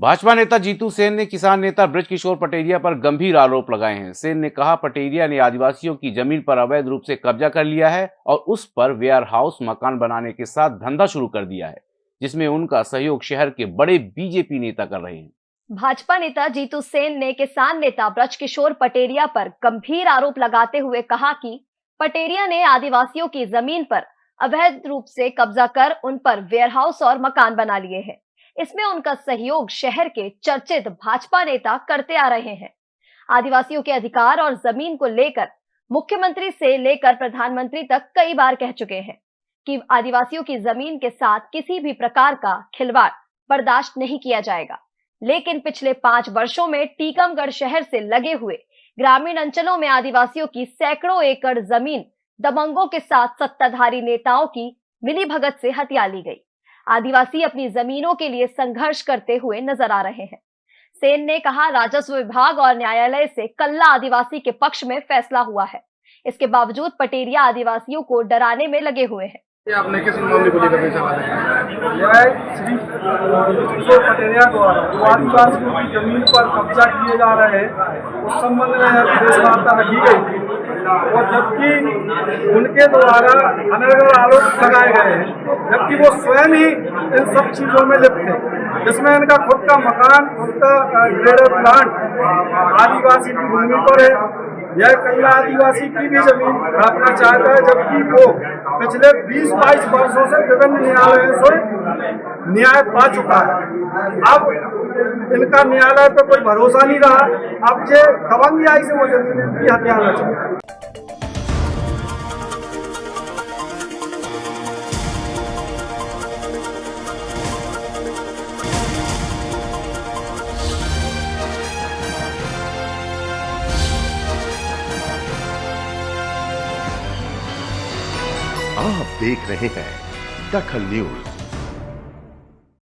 भाजपा नेता जीतू सेन ने किसान नेता ब्रजकिशोर पटेरिया पर गंभीर आरोप लगाए हैं। सेन ने कहा, पटेरिया ने आदिवासियों की ज़मीन पर अवैध रूप से कब्जा कर लिया है और उस पर वेयर हाउस मकान बनाने के साथ धंधा शुरू कर दिया है, जिसमें उनका सहयोग शहर के बड़े बीजेपी नेता कर रहे हैं। भाजपा नेता जीतू सेन ने किसान नेता ब्रजकिशोर पटेरिया पर गंभीर आरोप लगाते हुए कहा कि पटेरिया ने आदिवासियों की ज़मीन पर अवैध रूप से कब्जा कर उन पर वेयरहाउस और मकान बना लिए हैं। इसमें उनका सहयोग शहर के चर्चित भाजपा नेता करते आ रहे हैं। आदिवासियों के अधिकार और ज़मीन को लेकर, मुख्यमंत्री से लेकर प्रधानमंत्री तक कई बार कह चुके हैं कि आदिवासियों की ज़मीन के साथ किसी भी प्रकार का खिलवाड़ बर्दाश्त नहीं किया जाएगा। लेकिन पिछले पाँच वर्षों में टीकमगढ़ शहर से लगे हुए ग्रामीण अंचलों में आदिवासियों की सैकड़ों एकड़ ज़मीन दबंगों के साथ सत्ताधारी नेताओं की मिली भगत से हत्या ली गई। आदिवासी अपनी जमीनों के लिए संघर्ष करते हुए नज़र आ रहे हैं। सेन ने कहा, राजस्व विभाग और न्यायालय से कल्ला आदिवासी के पक्ष में फैसला हुआ है। इसके बावजूद पटेरिया आदिवासियों को डराने में लगे हुए हैं। आपने किस मामले को लेकर पटेरिया द्वारा आदिवासियों की ज़मीन पर कब्जा किए जा रहे हैं उस संबंध में प्रेस वार्ता रखी गई और जबकि उनके द्वारा अनर्गल आरोप लगाए गए हैं, जबकि वो स्वयं ही इन सब चीज़ों में लिप्त थे जिसमें इनका खुद का मकान, खुद का ग्रेडर प्लांट आदिवासी की भूमि पर है। यह कई आदिवासी की भी ज़मीन रखना चाहता है, जबकि वो पिछले 20-22 वर्षों से विभिन्न न्यायालयों से न्याय पा चुका है। अब इनका न्यायालय पे कोई भरोसा नहीं रहा। अब ये दबंग से वो ज़मीन की हत्या चाहता आप देख रहे हैं दखल न्यूज़।